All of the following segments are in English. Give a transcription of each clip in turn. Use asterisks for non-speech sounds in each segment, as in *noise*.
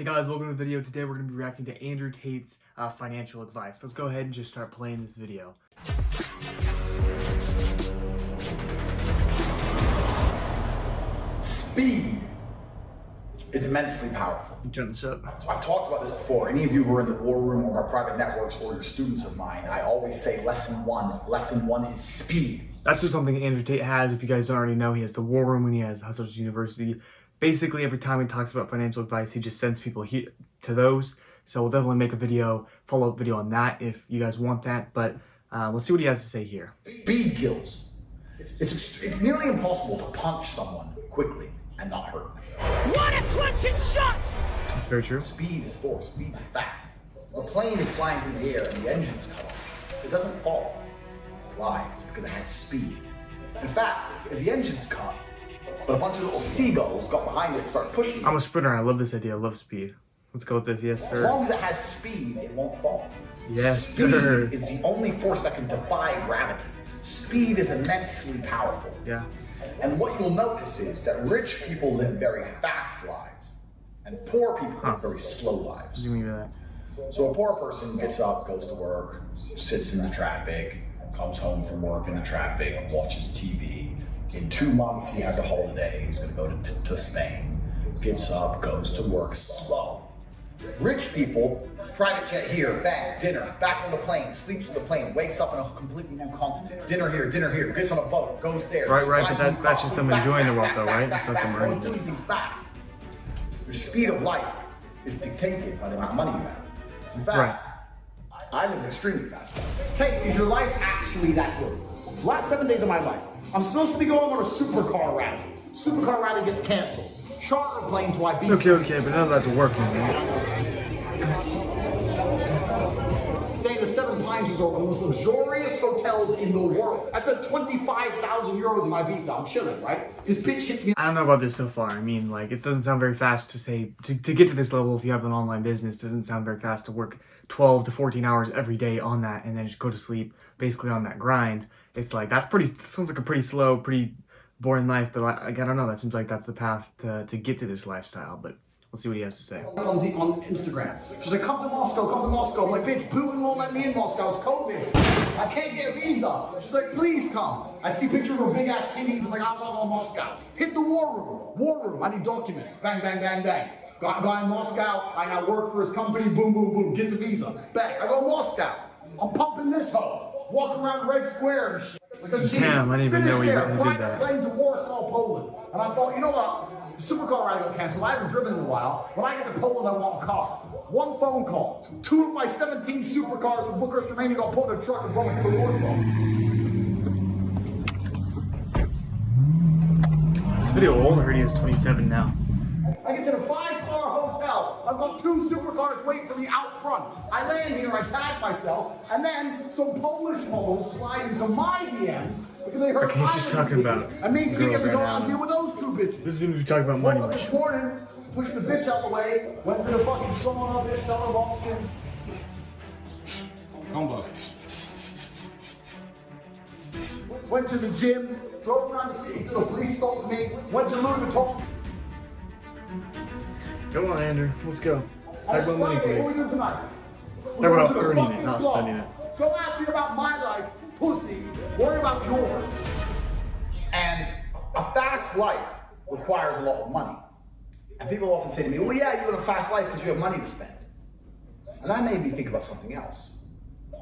Hey guys, welcome to the video. Today we're going to be reacting to Andrew Tate's uh, financial advice. Let's go ahead and just start playing this video. Speed is immensely powerful. Turn this up. I've talked about this before. Any of you who are in the war room or my private networks or you're students of mine, I always say lesson one. Lesson one is speed. That's just something Andrew Tate has. If you guys don't already know, he has the War Room and he has Hustlers University. Basically, every time he talks about financial advice, he just sends people he to those. So we'll definitely make a video, follow-up video on that if you guys want that. But uh, we'll see what he has to say here. Speed kills. It's, it's nearly impossible to punch someone quickly and not hurt them. What a crunching shot! That's very true. Speed is force. Speed is fast. A plane is flying through the air and the engines cut off. It doesn't fall. It flies because it has speed. In fact, if the engine's cut, but a bunch of little seagulls got behind it and started pushing it, I'm a sprinter. I love this idea. I love speed. Let's go with this. Yes, sir. as long as it has speed, it won't fall. Yes, speed sir. is the only force that can defy gravity. Speed is immensely powerful. Yeah. And what you'll notice is that rich people live very fast lives, and poor people Huh. live very slow lives. What do you mean by that? So a poor person gets up, goes to work, sits in the traffic, comes home from work in the traffic, watches TV. In two months, he has a holiday. He's going to go to, to Spain. Gets up, goes to work slow. Rich people, private jet here, bang, dinner, back on the plane, sleeps on the plane, wakes up in a completely new continent. Dinner here, dinner here, gets on a boat, goes there. Right, right, but that- that's just them fast, enjoying fast, their wealth though, right? That's not them earning doing things fast. The speed of life is dictated by the amount of money you have. In fact, Right. I live extremely fast. Tate, is your life actually that good? Last seven days of my life, I'm supposed to be going on a supercar rally. Supercar rally gets canceled. Charter plane to Ibiza. Okay, okay, but none of that's working, man. Staying at Seven Pines Resort, the most luxurious hotels in the world. I spent 25,000 euros in Ibiza. I'm chilling, right? This bitch hit me I don't know about this so far. I mean, like, it doesn't sound very fast to say, to, to get to this level if you have an online business, doesn't sound very fast to work 12 to 14 hours every day on that and then just go to sleep basically on that grind. It's like, that's pretty, sounds like a pretty slow, pretty boring life, but like, I don't know. That seems like that's the path to, to get to this lifestyle, but we'll see what he has to say. on, the, on Instagram. She's like, come to Moscow, come to Moscow. I'm like, bitch, Putin won't let me in Moscow. It's COVID. I can't get a visa. She's like, please come. I see pictures of her big ass titties. I'm like, I'll go to Moscow. Hit the war room. War room. I need documents. Bang, bang, bang, bang. Got guy in Moscow. I now work for his company. Boom, boom, boom. Get the visa. Bang. I go to Moscow. I'm pumping this hoe. Walk around Red Square and shit. Like. Damn, I didn't even know you there. did Flying that. a plane to Warsaw, Poland. And I thought, you know what? Supercar rally got canceled. I haven't driven in a while. When I get to Poland, I want a car. One phone call. Two of my 17 supercars from Bucharest, Romania got put in a truck and brought me to Warsaw. This video old, he is 27 now. I get to the five-star hotel. I've got two supercars waiting for me out front. I land here, I tag myself, and then some Polish hoes slide into my DMs because they heard Okay, he's just talking about And me and girls Tia, we right go out and deal with those two bitches. This seems to be talking about money. Woke up this morning, pushed the bitch out the way, went to the fucking salon of this, tell her walks in. Combo. Went to the gym, drove around the city till the police stopped me, went to Louis Vuitton. Come on, Andrew. Let's go. And Talk it's about money, we please. do tonight? Talk We're about going to the earning it, not spending it. Don't ask me about my life, pussy. Worry about yours. And a fast life requires a lot of money. And people often say to me, well, yeah, you live a fast life because you have money to spend. And that made me think about something else.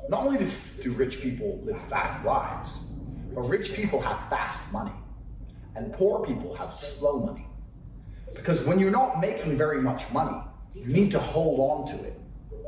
Not only do, do rich people live fast lives, but rich people have fast money. And poor people have slow money. Because when you're not making very much money, you need to hold on to it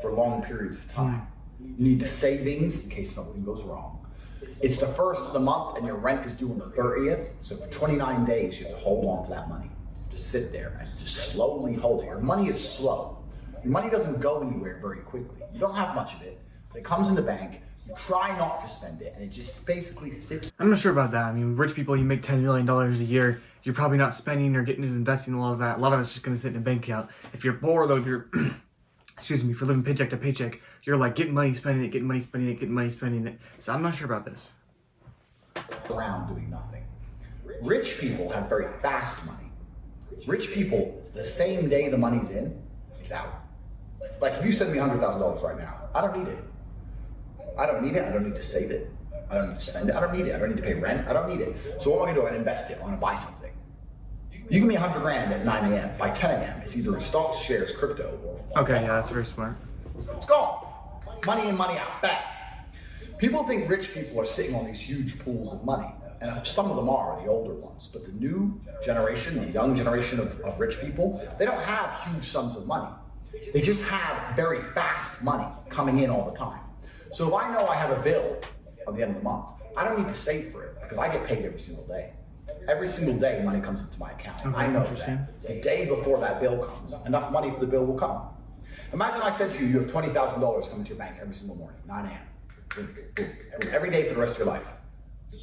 for long periods of time. You need the savings in case something goes wrong. It's the first of the month and your rent is due on the 30th. So for 29 days, you have to hold on to that money. Just sit there and just slowly hold it. Your money is slow. Your money doesn't go anywhere very quickly. You don't have much of it, but it comes in the bank. You try not to spend it, and it just basically sits I'm not sure about that. I mean, rich people, you make $10 million a year. You're probably not spending or getting into investing a lot of that. A lot of it's just going to sit in a bank account. If you're poor, though, if you're, *clears throat* excuse me, for living paycheck to paycheck, you're like getting money, spending it, getting money, spending it, getting money, spending it. So I'm not sure about this. around doing nothing. Rich people have very fast money. Rich people, the same day the money's in, it's out. Like if you send me hundred thousand dollars right now, I don't need it. I don't need it. I don't need to save it. I don't need to spend it. I don't need it. I don't need to pay rent. I don't need it. So what am I gonna do? I'm gonna invest it. I'm gonna buy something. You give me hundred grand at 9 a.m. By 10 a.m., it's either in stocks, shares, crypto, or Okay, yeah, that's very smart. it's gone. Money in, money out. Back. People think rich people are sitting on these huge pools of money. And some of them are, the older ones. But the new generation, the young generation of, of rich people, they don't have huge sums of money. They just have very fast money coming in all the time. So if I know I have a bill at the end of the month, I don't need to save for it because I get paid every single day. Every single day, money comes into my account. I know that. The day before that bill comes, enough money for the bill will come. Imagine I said to you, you have $20,000 coming to your bank every single morning, 9 a.m. Every day for the rest of your life.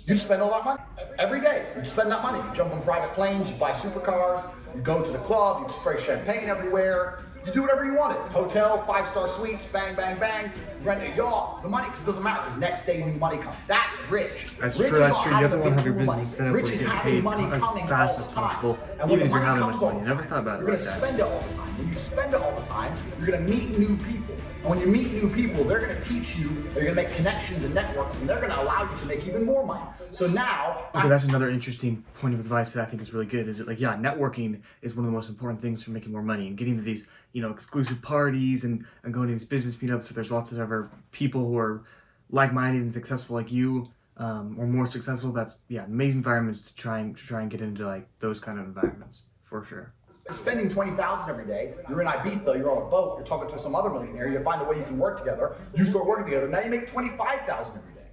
You spend all that money every day. You spend that money. You jump on private planes, you buy supercars, you go to the club, you spray champagne everywhere. You do whatever you wanted. Hotel, five star suites, bang, bang, bang. Rent a yacht. The money, because it doesn't matter, because next day new money comes. That's rich. That's rich true, is that's true. You have to having a wanna have your business set up Rich where is you get having paid money as coming fast as possible, And even if you're having much money. the Never thought about it You're gonna spend it all the time. When you spend it all the time, you're gonna meet new people. And when you meet new people, they're gonna teach you, they're gonna make connections and networks, and they're gonna allow you to make even more money. So now, Okay, that's another interesting point of advice that I think is really good. Is it like, yeah, networking is one of the most important things for making more money and getting to these, you know, exclusive parties and, and going to these business meetups where there's lots of other people who are like-minded and successful like you, um, or more successful. That's yeah, amazing environments to try and to try and get into like those kind of environments for sure. Spending 20000 every day, you're in Ibiza, you're on a boat, you're talking to some other millionaire, you find a way you can work together, you start working together, now you make 25000 every day.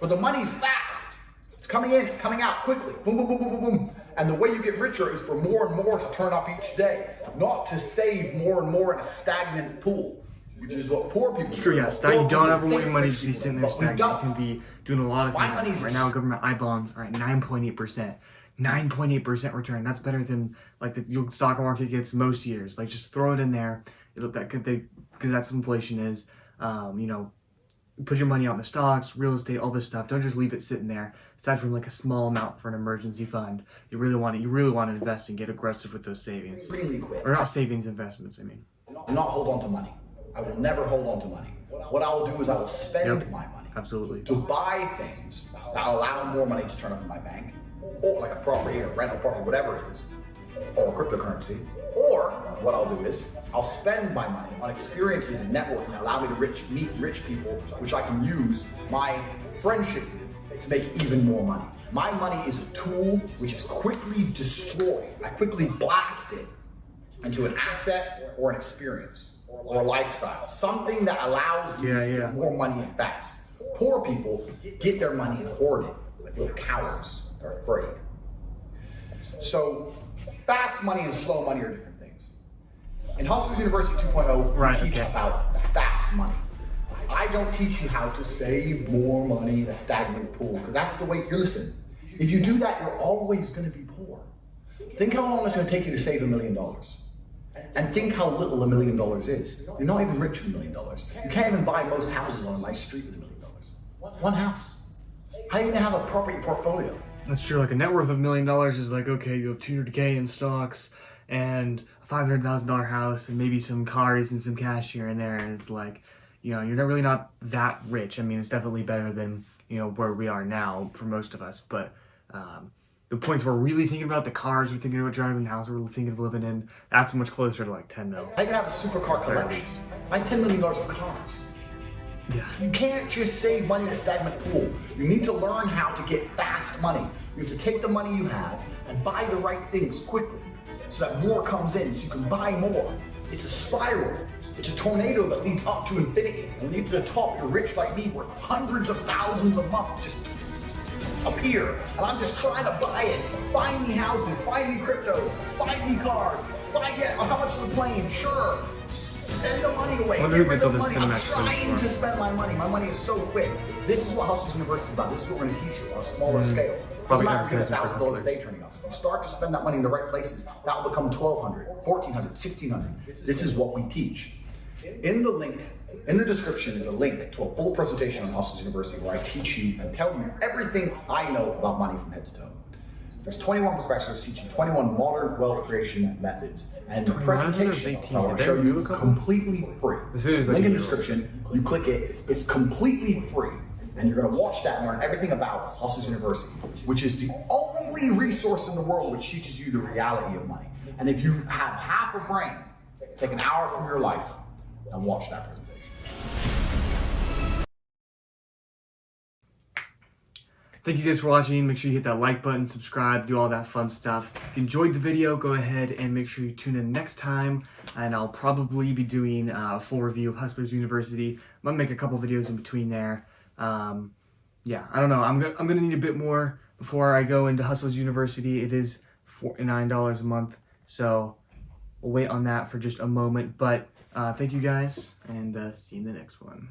But the money's fast. It's coming in, it's coming out quickly. Boom, boom, boom, boom, boom, boom. And the way you get richer is for more and more to turn up each day, not to save more and more in a stagnant pool, which is what poor people do. True, yeah, What stag- you don't ever want your money to be sitting there stagnant. You can be doing a lot of My things. Right now, government I bonds are at 9.8%. 9.8% return. That's better than like the stock market gets most years. Like just throw it in there. It'll that could they because that's what inflation is. Um, you know, put your money out in the stocks, real estate, all this stuff. Don't just leave it sitting there. Aside from like a small amount for an emergency fund, you really want to you really want to invest and get aggressive with those savings Extremely quick. or not savings investments. I mean, Do not hold on to money. I will never hold on to money. What I will do is I will spend Yep. my money absolutely. to buy things that allow more money to turn up in my bank, or like a property or rental property, whatever it is, or cryptocurrency. Or what I'll do is I'll spend my money on experiences and networking that allow me to rich, meet rich people, which I can use my friendship with to make even more money. My money is a tool which is quickly destroyed. I quickly blast it into an asset or an experience or a lifestyle, something that allows you Yeah, to yeah. get more money in fast. Poor people get their money and hoard it like little cowards. They're afraid. So, fast money and slow money are different things. In Hustlers University 2.0, we Right, teach okay. about fast money. I don't teach you how to save more money in a stagnant pool because that's the way you listen. If you do that, you're always going to be poor. Think how long it's going to take you to save a million dollars. And think how little a million dollars is. You're not even rich with a million dollars. You can't even buy most houses on a nice street with a million dollars. One house. How are you going to have a property portfolio? That's true. Like a net worth of a million dollars is like okay, you have 200k in stocks and a five hundred thousand dollar house and maybe some cars and some cash here and there. And it's like, you know, you're not really not that rich. I mean, it's definitely better than you know where we are now for most of us. But um, the points we're really thinking about the cars, we're thinking about driving, the house we're thinking of living in. That's much closer to like 10 mil. Going to have a supercar collection? I have $10 million of cars. Yeah. You can't just save money in a stagnant pool. You need to learn how to get fast money. You have to take the money you have and buy the right things quickly so that more comes in so you can buy more. It's a spiral. It's a tornado that leads up to infinity. And when you get to the top, you're rich like me, worth hundreds of thousands a month. Just appear. And I'm just trying to buy it. Find me houses, find me cryptos, find me cars, buy get how much is the plane? Sure. Send the money away. Get rid of the money. I'm trying to spend my money. My money is so quick. This is what Hustlers University is about. This is what we're going to teach you on a smaller scale. Doesn't Mm-hmm. Probably matter if you get advertising thousand dollars a day turning up. Start to spend that money in the right places, that will become 1200 1400 1600 This is what we teach. In the link, in the description is a link to a full presentation on Hustlers University where I teach you and tell you everything I know about money from head to toe. There's 21 professors teaching 21 modern wealth creation methods, and the 21? I thought there presentation I want to show you is completely free. As soon as Link in description. You click it. It's completely free, and you're going to watch that and learn everything about Hustlers University, which is the only resource in the world which teaches you the reality of money. And if you have half a brain, take an hour from your life and watch that presentation. Thank you guys for watching. Make sure you hit that like button, subscribe, do all that fun stuff. If you enjoyed the video, go ahead and make sure you tune in next time. And I'll probably be doing uh, a full review of Hustlers University. I'm gonna make a couple videos in between there. Um, yeah, I don't know. I'm gonna I'm gonna need a bit more before I go into Hustlers University. It is forty nine dollars a month, so we'll wait on that for just a moment. But uh, thank you guys, and uh, see you in the next one.